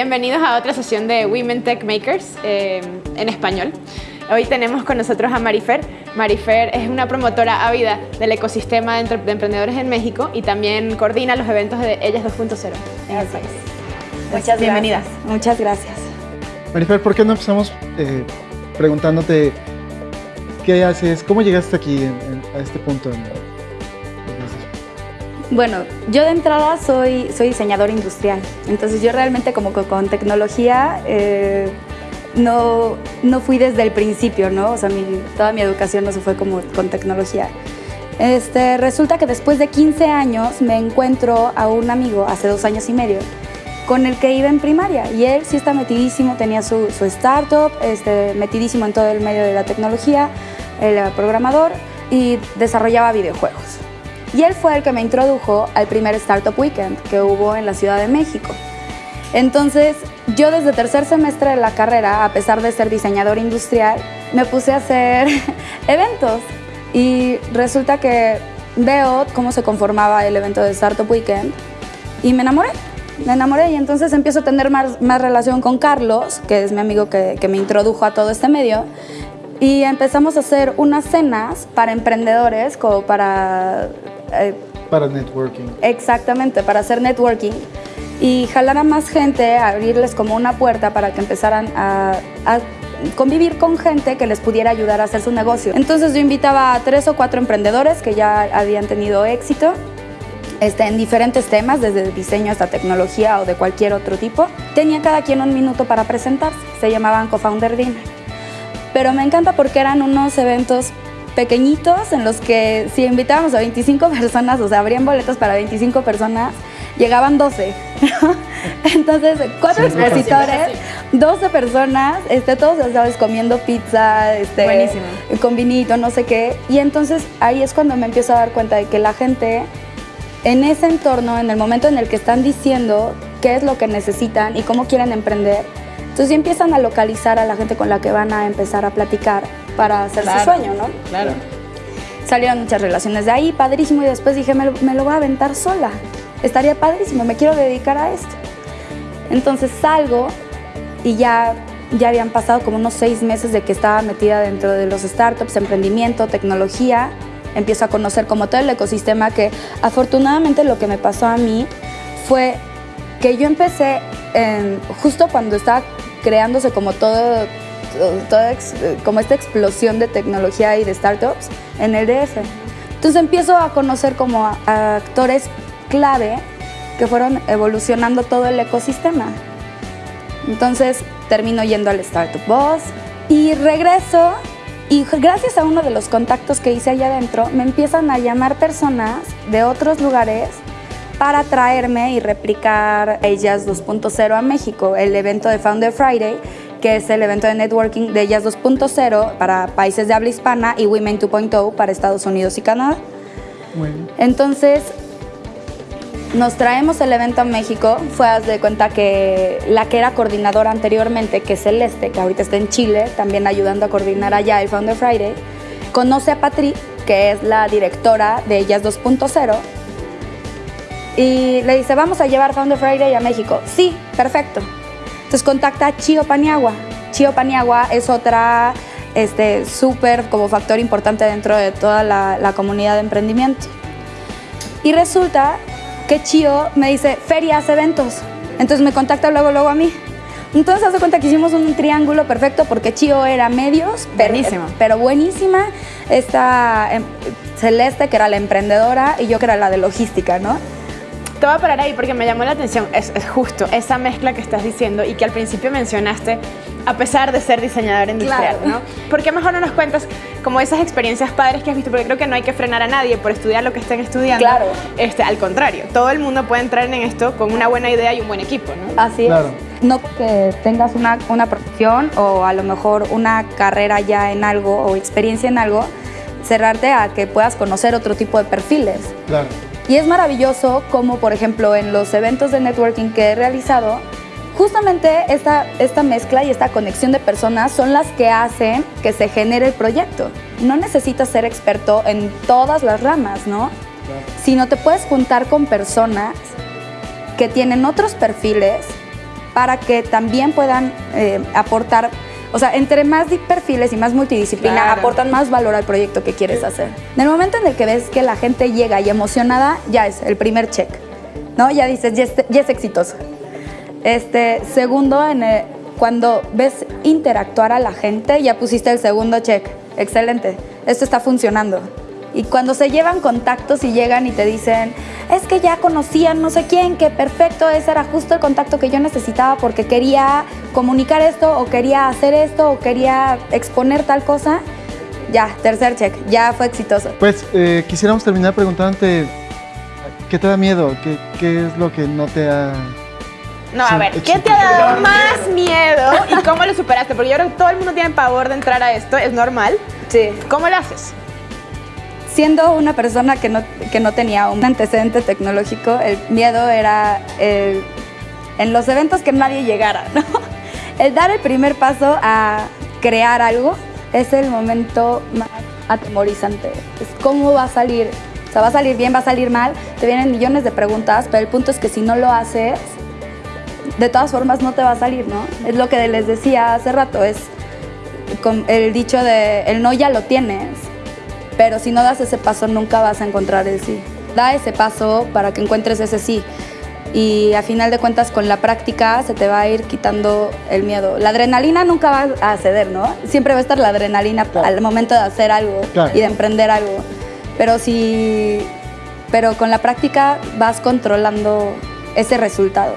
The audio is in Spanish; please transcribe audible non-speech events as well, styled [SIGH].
Bienvenidos a otra sesión de Women Tech Makers eh, en español. Hoy tenemos con nosotros a Marifer. Marifer es una promotora ávida del ecosistema de, emprendedores en México y también coordina los eventos de Ellas 2.0 en el país. Muchas bienvenidas. Muchas gracias. Marifer, ¿por qué no empezamos eh, preguntándote qué haces, cómo llegaste aquí a este punto? Bueno, yo de entrada soy, soy diseñador industrial, entonces yo realmente como con tecnología eh, no, no fui desde el principio, ¿no? O sea, toda mi educación no se fue como con tecnología. Este, resulta que después de 15 años me encuentro a un amigo, hace dos años y medio, con el que iba en primaria y él sí está metidísimo, tenía su, startup, este, metidísimo en todo el medio de la tecnología, era programador y desarrollaba videojuegos. Y él fue el que me introdujo al primer Startup Weekend que hubo en la Ciudad de México. Entonces, yo desde tercer semestre de la carrera, a pesar de ser diseñador industrial, me puse a hacer [LAUGHS] eventos. Y resulta que veo cómo se conformaba el evento de Startup Weekend y me enamoré. Me enamoré y entonces empiezo a tener más, más relación con Carlos, que es mi amigo que, que me introdujo a todo este medio y empezamos a hacer unas cenas para emprendedores, como para... Eh, para networking. Exactamente, para hacer networking. Y jalar a más gente, abrirles como una puerta para que empezaran a, convivir con gente que les pudiera ayudar a hacer su negocio. Entonces yo invitaba a tres o cuatro emprendedores que ya habían tenido éxito este, en diferentes temas, desde diseño hasta tecnología o de cualquier otro tipo. Tenía cada quien un minuto para presentarse, se llamaban Co-Founder Dinner pero me encanta porque eran unos eventos pequeñitos en los que si invitábamos a 25 personas, o sea, abrían boletos para 25 personas, llegaban 12. [LAUGHS] Entonces, cuatro expositores, 12 personas, este, todos, ¿sabes? Comiendo pizza, este, con vinito, no sé qué. Y entonces ahí es cuando me empiezo a dar cuenta de que la gente en ese entorno, en el momento en el que están diciendo qué es lo que necesitan y cómo quieren emprender, entonces ya empiezan a localizar a la gente con la que van a empezar a platicar para hacer su sueño, ¿no? Claro. Salieron muchas relaciones de ahí, padrísimo, y después dije, me lo, me lo voy a aventar sola. Estaría padrísimo, me quiero dedicar a esto. Entonces salgo y ya, ya habían pasado como unos seis meses de que estaba metida dentro de los startups, emprendimiento, tecnología. Empiezo a conocer como todo el ecosistema que afortunadamente lo que me pasó a mí fue que yo empecé justo cuando estaba creándose como todo, como esta explosión de tecnología y de startups en el DF. Entonces empiezo a conocer como a, actores clave que fueron evolucionando todo el ecosistema. Entonces termino yendo al Startup Boss y regreso y gracias a uno de los contactos que hice allá adentro me empiezan a llamar personas de otros lugares para traerme y replicar Ellas 2.0 a México, el evento de Founder Friday, que es el evento de networking de Ellas 2.0 para países de habla hispana y Women 2.0 para Estados Unidos y Canadá. Entonces, nos traemos el evento a México. Fue, haz de cuenta que la que era coordinadora anteriormente, que es Celeste, que ahorita está en Chile, también ayudando a coordinar allá el Founder Friday, conoce a Patri, que es la directora de Ellas 2.0, y le dice, vamos a llevar Founder Friday a México. Sí, perfecto. Entonces contacta a Chio Paniagua. Chio Paniagua es otra este, súper como factor importante dentro de toda la, la, comunidad de emprendimiento. Y resulta que Chio me dice, ferias, eventos. Entonces me contacta luego, luego a mí. Entonces hace cuenta que hicimos un triángulo perfecto porque Chio era medios, buenísima. pero buenísima. Esta em, Celeste, que era la emprendedora, y yo que era la de logística, ¿no? Te voy a parar ahí porque me llamó la atención, es, justo esa mezcla que estás diciendo y que al principio mencionaste, a pesar de ser diseñador industrial, ¿no? ¿Por qué mejor no nos cuentas como esas experiencias padres que has visto? Porque creo que no hay que frenar a nadie por estudiar lo que estén estudiando. Claro. Este, al contrario, todo el mundo puede entrar en esto con una buena idea y un buen equipo, ¿no? Así es. No que tengas una, una profesión o a lo mejor una carrera ya en algo o experiencia en algo, cerrarte a que puedas conocer otro tipo de perfiles. Claro. Y es maravilloso como, por ejemplo, en los eventos de networking que he realizado, justamente esta, esta mezcla y esta conexión de personas son las que hacen que se genere el proyecto. No necesitas ser experto en todas las ramas, ¿no? Sino te puedes juntar con personas que tienen otros perfiles para que también puedan eh, aportar, o sea, entre más perfiles y más multidisciplina, Claro. aportan más valor al proyecto que quieres hacer. En el momento en el que ves que la gente llega y emocionada, ya es el primer check, ¿no? Ya dices, ya es, ya es exitoso. Este, segundo, en el- cuando ves interactuar a la gente, ya pusiste el segundo check. Excelente, esto está funcionando. Y cuando se llevan contactos y llegan y te dicen, es que ya conocían no sé quién, que perfecto, ese era justo el contacto que yo necesitaba porque quería comunicar esto o quería hacer esto o quería exponer tal cosa, ya, tercer check, ya fue exitoso. Pues eh, quisiéramos terminar preguntándote, ¿qué te da miedo? ¿Qué, qué es lo que no te ha... No, a ver, ¿qué te ha dado más miedo y cómo lo superaste? Porque yo creo que todo el mundo tiene pavor de entrar a esto, es normal. Sí. ¿Cómo lo haces? Siendo una persona que no, que no tenía un antecedente tecnológico, el miedo era en los eventos que nadie llegara. [LAUGHS] El dar el primer paso a crear algo es el momento más atemorizante. Es cómo va a salir. O sea, va a salir bien, va a salir mal. Te vienen millones de preguntas, pero el punto es que si no lo haces, de todas formas no te va a salir, ¿no? Es lo que les decía hace rato, es el dicho de el no ya lo tienes, pero si no das ese paso nunca vas a encontrar el sí. Da ese paso para que encuentres ese sí. Y a final de cuentas con la práctica se te va a ir quitando el miedo. La adrenalina nunca va a ceder, ¿no? Siempre va a estar la adrenalina Claro. al momento de hacer algo Claro. y de emprender algo. Pero si pero con la práctica vas controlando ese resultado.